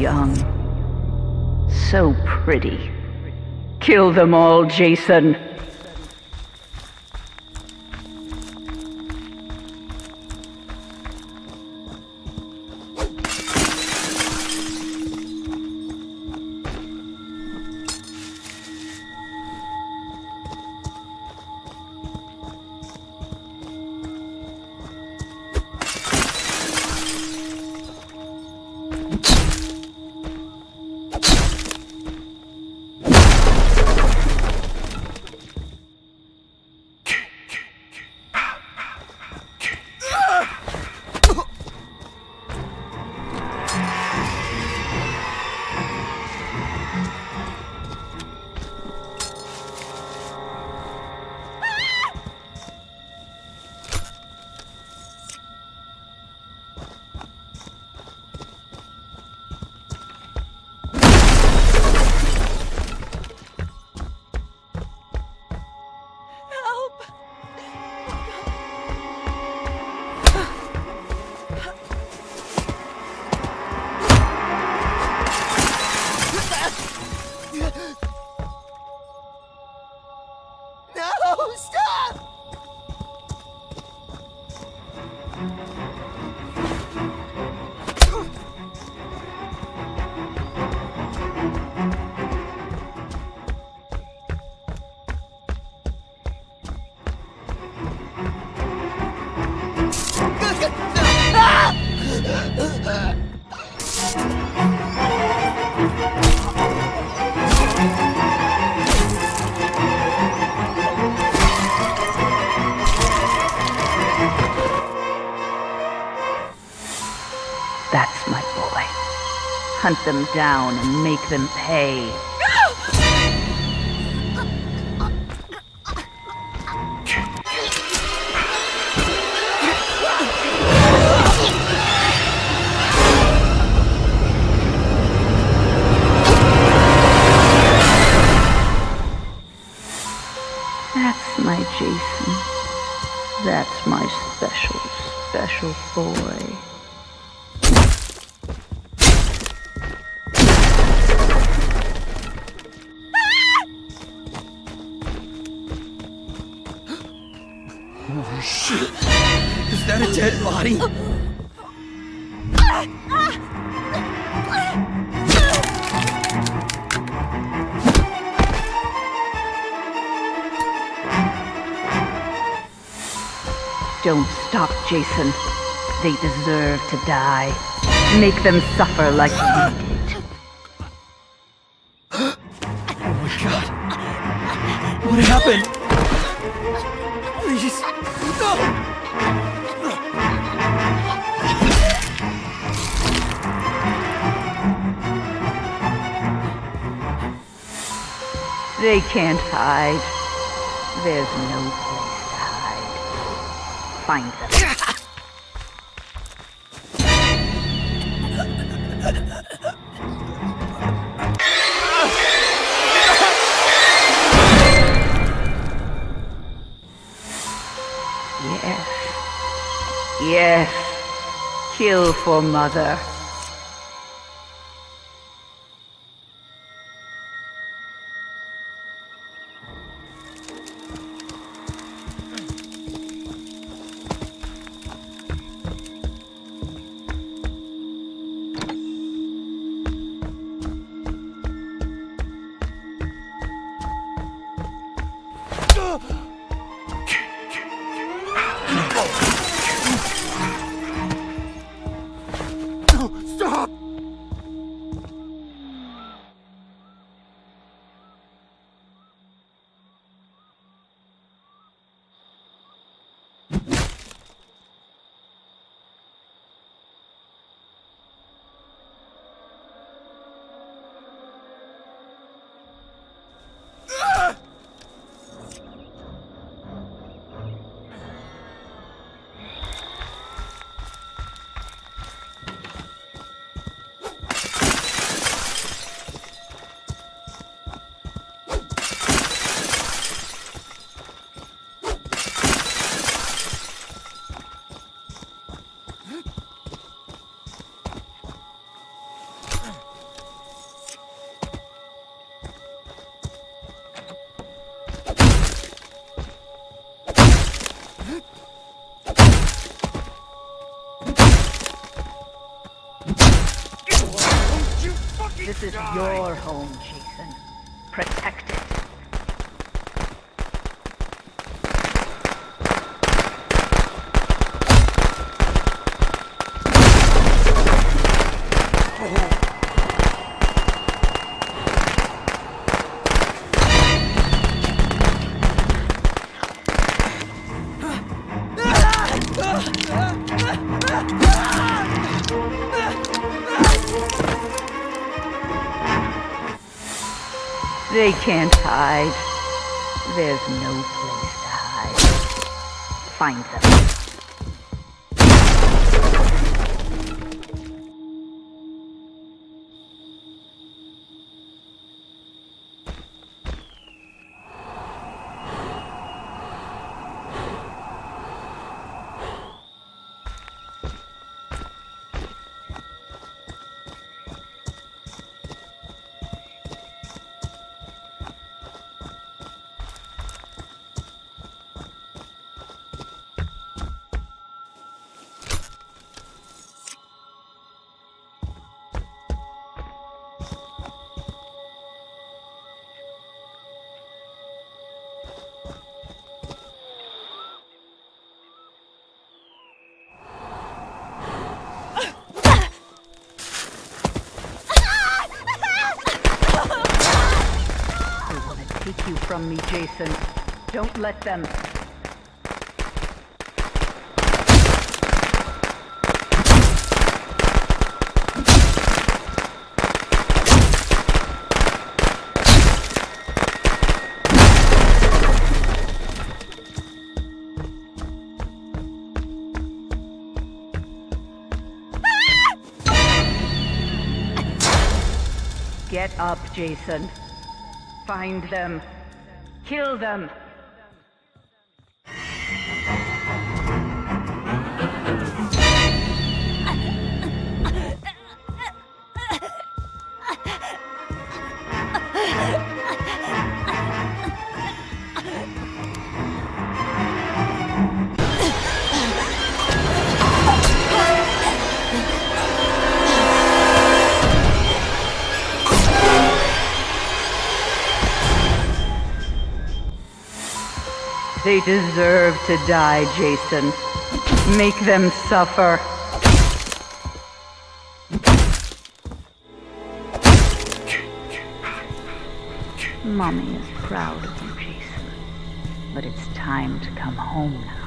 young. So pretty. Kill them all, Jason. Them down and make them pay. That's my Jason. That's my special, special boy. Oh shit! Is that a dead body? Don't stop, Jason. They deserve to die. Make them suffer like you did. Oh my god! What happened? They can't hide. There's no place to hide. Find them. Yes. Yes. Kill for mother. This is your home, Jason. Protect it. They can't hide. There's no place to hide. Find them. Take you from me, Jason. Don't let them. Get up, Jason. Find them. Kill them. They deserve to die, Jason. Make them suffer. Mommy is proud of you, Jason. But it's time to come home now.